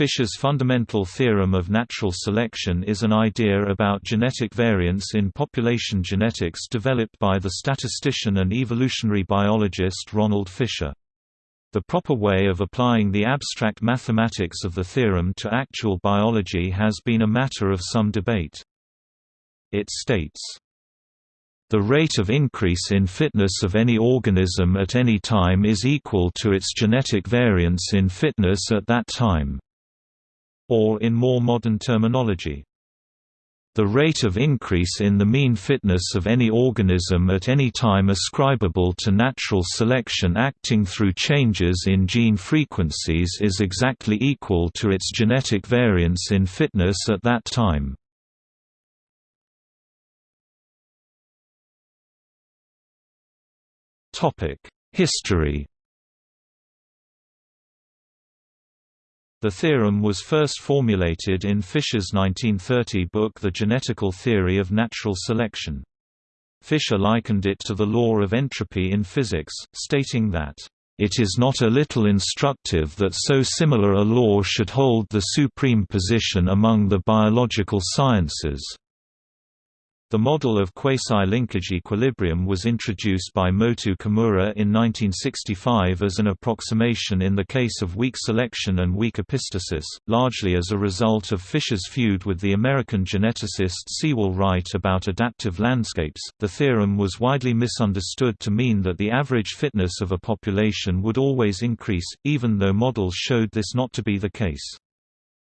Fisher's fundamental theorem of natural selection is an idea about genetic variance in population genetics developed by the statistician and evolutionary biologist Ronald Fisher. The proper way of applying the abstract mathematics of the theorem to actual biology has been a matter of some debate. It states, the rate of increase in fitness of any organism at any time is equal to its genetic variance in fitness at that time or in more modern terminology. The rate of increase in the mean fitness of any organism at any time ascribable to natural selection acting through changes in gene frequencies is exactly equal to its genetic variance in fitness at that time. History The theorem was first formulated in Fisher's 1930 book The Genetical Theory of Natural Selection. Fisher likened it to the law of entropy in physics, stating that, "...it is not a little instructive that so similar a law should hold the supreme position among the biological sciences." The model of quasi-linkage equilibrium was introduced by Motoo Kimura in 1965 as an approximation in the case of weak selection and weak epistasis, largely as a result of Fisher's feud with the American geneticist Sewall Wright about adaptive landscapes. The theorem was widely misunderstood to mean that the average fitness of a population would always increase, even though models showed this not to be the case.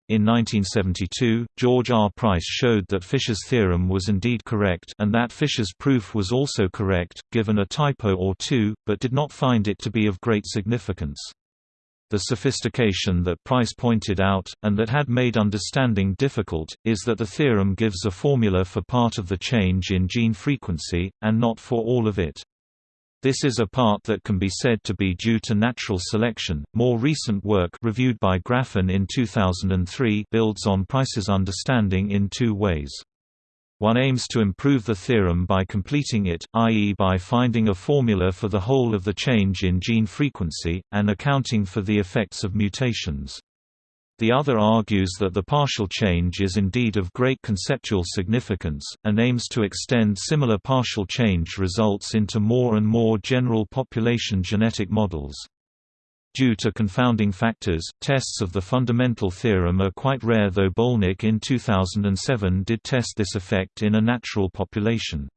In 1972, George R. Price showed that Fisher's theorem was indeed correct and that Fisher's proof was also correct, given a typo or two, but did not find it to be of great significance. The sophistication that Price pointed out, and that had made understanding difficult, is that the theorem gives a formula for part of the change in gene frequency, and not for all of it. This is a part that can be said to be due to natural selection. More recent work reviewed by Grafen in 2003 builds on Price's understanding in two ways. One aims to improve the theorem by completing it, i.e. by finding a formula for the whole of the change in gene frequency, and accounting for the effects of mutations. The other argues that the partial change is indeed of great conceptual significance, and aims to extend similar partial change results into more and more general population genetic models. Due to confounding factors, tests of the fundamental theorem are quite rare though Bolnick in 2007 did test this effect in a natural population.